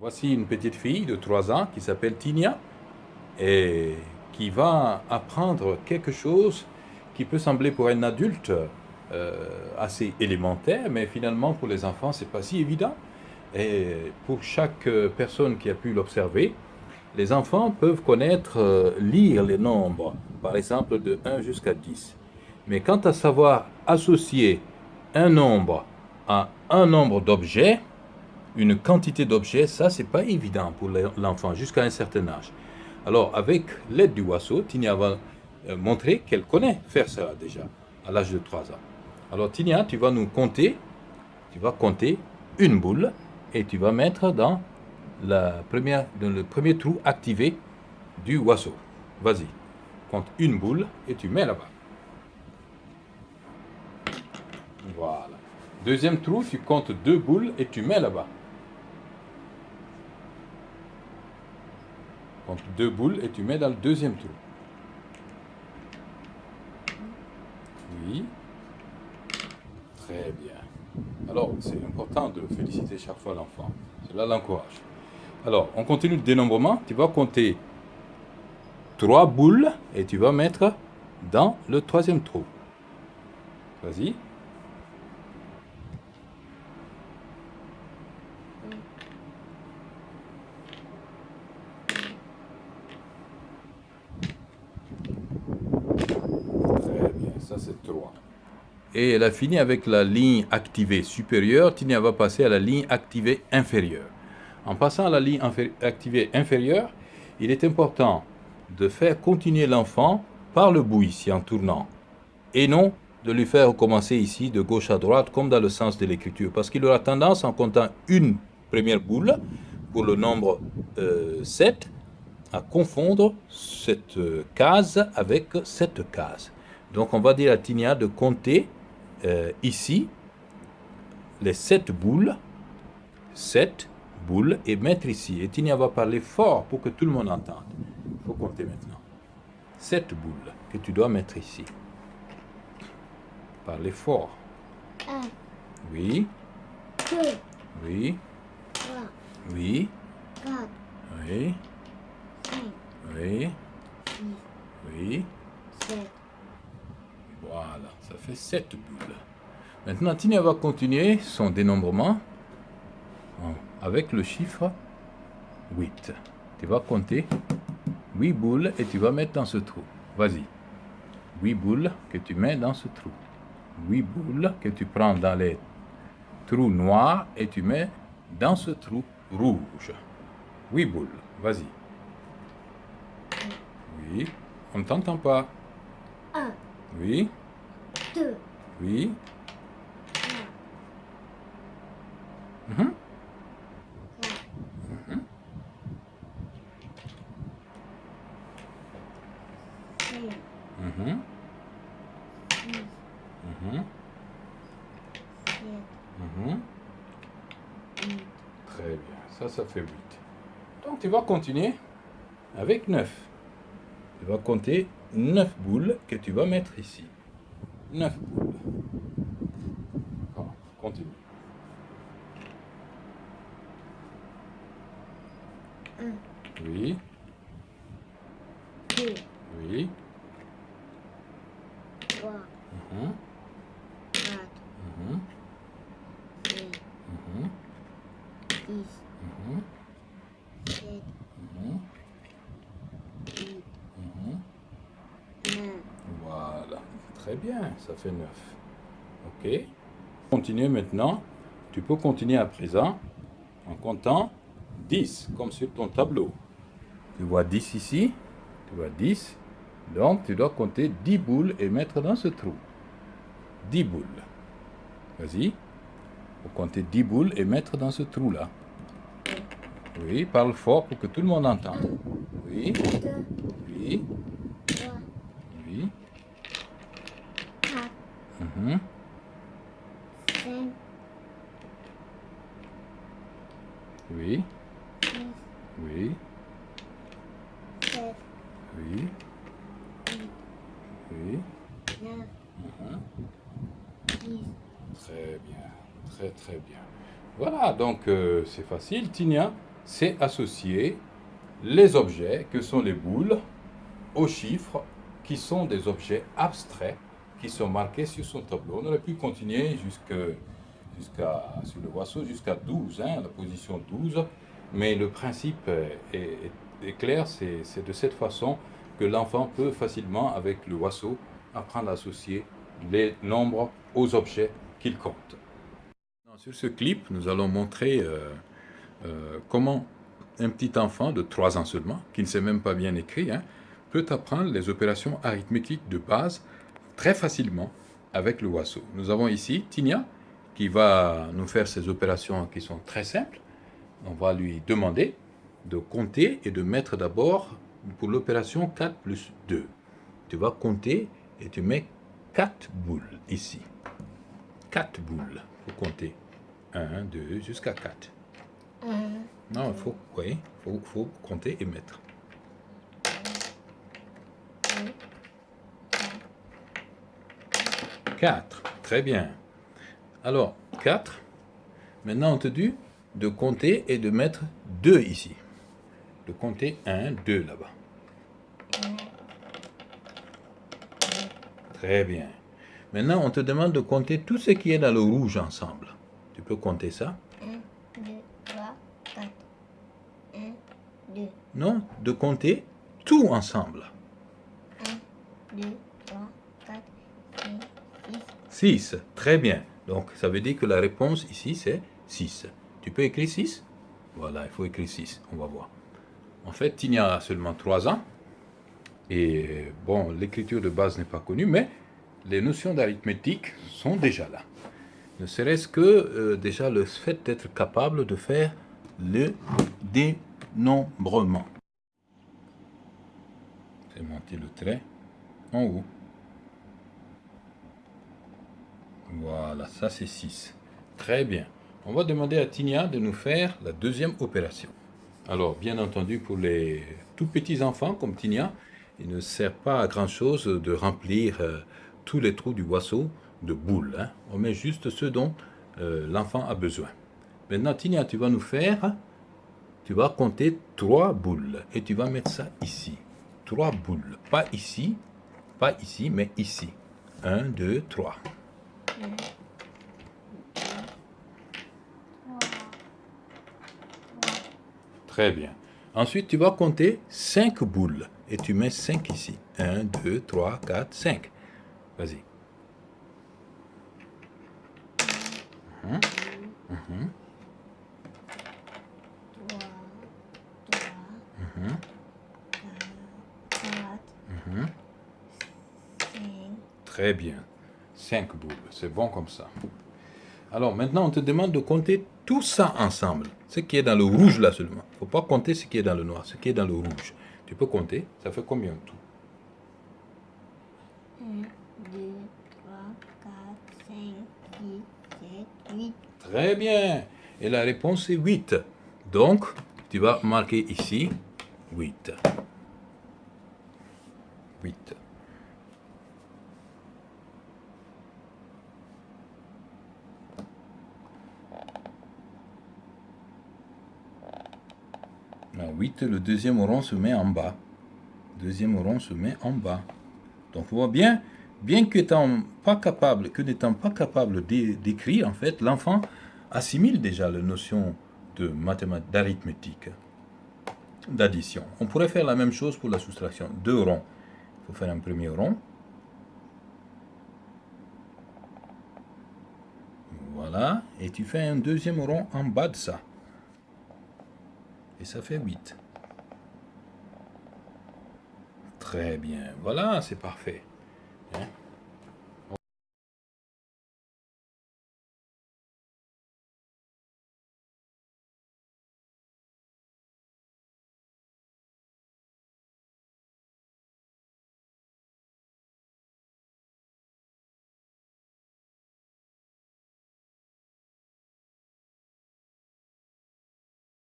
Voici une petite fille de 3 ans qui s'appelle Tinia et qui va apprendre quelque chose qui peut sembler pour un adulte euh, assez élémentaire, mais finalement pour les enfants c'est pas si évident. Et pour chaque personne qui a pu l'observer, les enfants peuvent connaître, euh, lire les nombres, par exemple de 1 jusqu'à 10. Mais quant à savoir associer un nombre à un nombre d'objets, une quantité d'objets, ça, c'est pas évident pour l'enfant jusqu'à un certain âge. Alors, avec l'aide du oiseau, Tinia va euh, montrer qu'elle connaît faire cela déjà, à l'âge de 3 ans. Alors, Tinia, tu vas nous compter, tu vas compter une boule et tu vas mettre dans, la première, dans le premier trou activé du oiseau. Vas-y, compte une boule et tu mets là-bas. Voilà. Deuxième trou, tu comptes deux boules et tu mets là-bas. Deux boules et tu mets dans le deuxième trou. Oui. Très bien. Alors, c'est important de féliciter chaque fois l'enfant. Cela l'encourage. Alors, on continue le dénombrement. Tu vas compter trois boules et tu vas mettre dans le troisième trou. Vas-y. ça c'est 3. Et elle a fini avec la ligne activée supérieure, Tinia va passer à la ligne activée inférieure. En passant à la ligne activée inférieure, il est important de faire continuer l'enfant par le bout ici en tournant, et non de lui faire recommencer ici de gauche à droite comme dans le sens de l'écriture, parce qu'il aura tendance en comptant une première boule pour le nombre 7 euh, à confondre cette euh, case avec cette case. Donc on va dire à Tinia de compter euh, ici les sept boules, sept boules, et mettre ici. Et Tinia va parler fort pour que tout le monde entende. Il faut compter maintenant. Sept boules que tu dois mettre ici. Parlez fort. Un. Oui. Deux. Oui. Trois. Oui. Quatre. Oui. Cinq. Oui. Six. Oui. Sept. Voilà, ça fait 7 boules. Maintenant, Tina va continuer son dénombrement avec le chiffre 8. Tu vas compter 8 boules et tu vas mettre dans ce trou. Vas-y. 8 boules que tu mets dans ce trou. 8 boules que tu prends dans les trous noirs et tu mets dans ce trou rouge. 8 boules. Vas-y. Oui. On ne t'entend pas. 1. Oui. Deux. Oui. Très bien, ça, ça fait 8. Donc tu vas continuer avec 9. Tu vas compter 9 boules que tu vas mettre ici. 9 boules. continue. 1. Oui. 2. Oui. 3. Mmh. 4. Mmh. 5. Mmh. 10. Mmh. 7. Mmh. Très bien, ça fait 9. OK. Continuez maintenant. Tu peux continuer à présent en comptant 10, comme sur ton tableau. Tu vois 10 ici, tu vois 10. Donc, tu dois compter 10 boules et mettre dans ce trou. 10 boules. Vas-y. Faut compter 10 boules et mettre dans ce trou-là. Oui, parle fort pour que tout le monde entende. Oui. Oui. Oui. Oui. Oui. Oui. Oui. Très bien. Très très bien. Voilà, donc euh, c'est facile. Tinia, c'est associer les objets, que sont les boules, aux chiffres, qui sont des objets abstraits, qui sont marqués sur son tableau. On aurait pu continuer jusqu'à sur le jusqu'à 12, hein, la position 12, mais le principe est, clair, c'est de cette façon que l'enfant peut facilement, avec le oiseau, apprendre à associer les nombres aux objets qu'il compte. Sur ce clip, nous allons montrer euh, euh, comment un petit enfant de 3 ans seulement, qui ne sait même pas bien écrire, hein, peut apprendre les opérations arithmétiques de base très facilement avec le oiseau. Nous avons ici Tinia qui va nous faire ces opérations qui sont très simples. On va lui demander de compter et de mettre d'abord pour l'opération 4 plus 2. Tu vas compter et tu mets 4 boules ici. 4 boules. Il faut compter. 1, 2, jusqu'à 4. Non, il faut, oui, faut, faut compter et mettre. 4. Très bien. Alors, 4. Maintenant, on te dit de compter et de mettre 2 ici. De compter 1, 2 là-bas. Très bien. Maintenant, on te demande de compter tout ce qui est dans le rouge ensemble. Tu peux compter ça 1, 2, 3, 4. 1, 2. Non, de compter tout ensemble. 1, 2, 3, 4, 5, 6. 6, très bien. Donc, ça veut dire que la réponse ici, c'est 6. Tu peux écrire 6 Voilà, il faut écrire 6. On va voir. En fait, Tinia a seulement 3 ans. Et bon, l'écriture de base n'est pas connue, mais les notions d'arithmétique sont déjà là. Ne serait-ce que euh, déjà le fait d'être capable de faire le dénombrement. C'est monter le trait en haut. Voilà, ça c'est 6. Très bien. On va demander à Tinia de nous faire la deuxième opération. Alors, bien entendu, pour les tout petits enfants comme Tinia, il ne sert pas à grand chose de remplir euh, tous les trous du boisseau de boules. Hein. On met juste ce dont euh, l'enfant a besoin. Maintenant, Tinia, tu vas nous faire, tu vas compter trois boules et tu vas mettre ça ici. Trois boules. Pas ici, pas ici, mais ici. Un, deux, trois. Très bien. Ensuite, tu vas compter 5 boules. Et tu mets 5 ici. 1, 2, 3, 4, 5. Vas-y. Uhum. Uhum. Très bien. 5 boules. C'est bon comme ça. Alors maintenant, on te demande de compter tout ça ensemble. Ce qui est dans le rouge là seulement. Il ne faut pas compter ce qui est dans le noir, ce qui est dans le rouge. Tu peux compter. Ça fait combien tout? 1, 2, 3, 4, 5, 6, 7, 8. Très bien. Et la réponse est 8. Donc, tu vas marquer ici 8. 8. À 8, le deuxième rond se met en bas. deuxième rond se met en bas. Donc, vous voyez bien, bien qu'étant pas capable, que n'étant pas capable d'écrire, en fait, l'enfant assimile déjà la notion d'arithmétique, d'addition. On pourrait faire la même chose pour la soustraction. Deux ronds. Il faut faire un premier rond. Voilà. Et tu fais un deuxième rond en bas de ça. Et ça fait 8. Très bien. Voilà, c'est parfait.